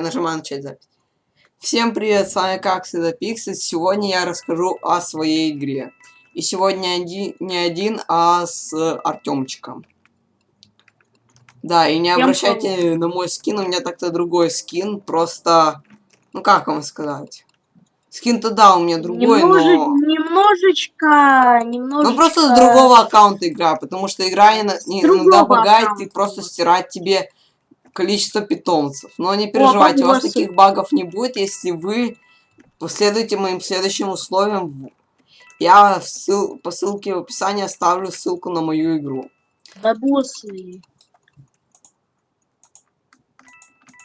Нажимаю начать запись. Всем привет, с вами как всегда Пиксель. Сегодня я расскажу о своей игре. И сегодня один, не один, а с Артемчиком. Да, и не обращайте на мой скин, у меня так-то другой скин, просто... Ну как вам сказать? Скин-то да, у меня другой, Немножечко, но... Немножечко, немножечко... Ну просто с другого аккаунта игра, потому что игра иногда багает и просто стирать тебе количество питомцев. Но не переживайте, О, у вас таких багов не будет, если вы последуете моим следующим условиям. Я ссыл, по ссылке в описании оставлю ссылку на мою игру. Бабусы.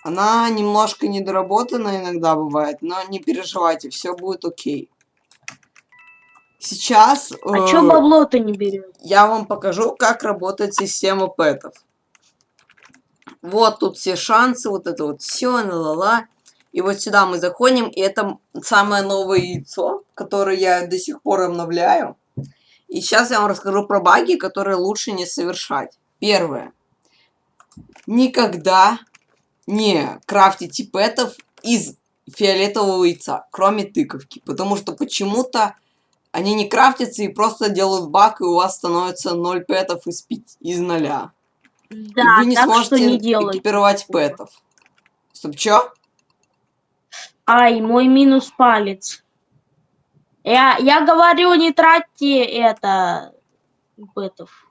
Она немножко недоработана иногда бывает, но не переживайте, все будет окей. Сейчас... А э, чё бабло-то не берет? Я вам покажу, как работает система пэтов. Вот тут все шансы, вот это вот все, ла-ла-ла. И вот сюда мы заходим, и это самое новое яйцо, которое я до сих пор обновляю. И сейчас я вам расскажу про баги, которые лучше не совершать. Первое. Никогда не крафтите пэтов из фиолетового яйца, кроме тыковки. Потому что почему-то они не крафтятся и просто делают баг, и у вас становится 0 пэтов из, 5, из 0. Да, вы не сможете не экипировать пэтов. Стоп, чё? Ай, мой минус палец. Я, я говорю, не тратьте это пэтов.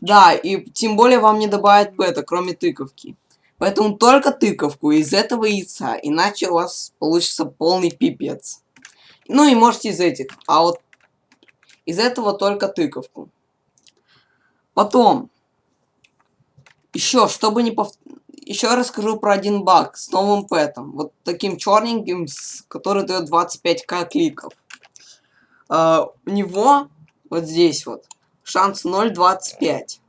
Да, и тем более вам не добавят пэта, кроме тыковки. Поэтому только тыковку из этого яйца, иначе у вас получится полный пипец. Ну и можете из этих, а вот из этого только тыковку. Потом, еще, чтобы не пов... Еще расскажу про один баг с новым пэтом. Вот таким черненьким, который дает 25к кликов. Uh, у него вот здесь вот шанс 0.25.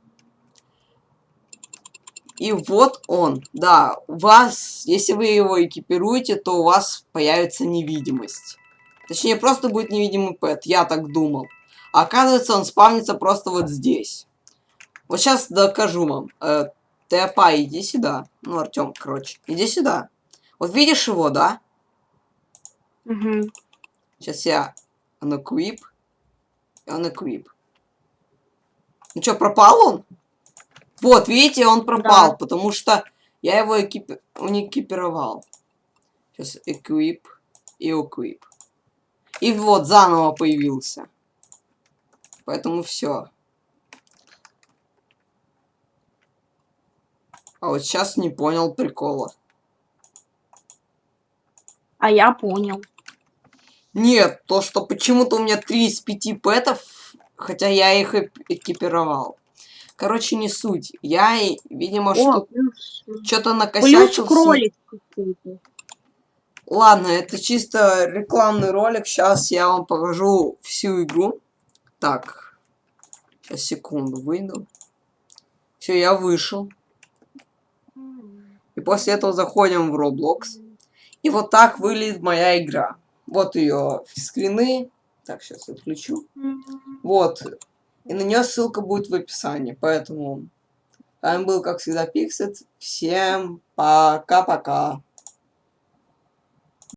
И вот он. Да, у вас, если вы его экипируете, то у вас появится невидимость. Точнее, просто будет невидимый пэт, я так думал. А оказывается, он спавнится просто вот здесь. Вот сейчас докажу вам. Тэпа, иди сюда. Ну, Артем, короче. Иди сюда. Вот видишь его, да? Угу. Сейчас я анаквип. Анаквип. Ну что, пропал он? Вот, видите, он пропал, да. потому что я его экип... не экипировал. Сейчас эквип и эквип. И вот, заново появился. Поэтому все. А вот сейчас не понял прикола. А я понял. Нет, то, что почему-то у меня 3 из 5 пэтов, хотя я их экипировал. Короче, не суть. Я, видимо, что что-то накосячил. кролик Ладно, это чисто рекламный ролик. Сейчас я вам покажу всю игру. Так. Сейчас, секунду, выйду. Все, я вышел. После этого заходим в Roblox. И вот так выглядит моя игра. Вот ее скрины. Так, сейчас отключу. Вот. И на нее ссылка будет в описании. Поэтому... Вами был, как всегда, Пиксет. Всем пока-пока.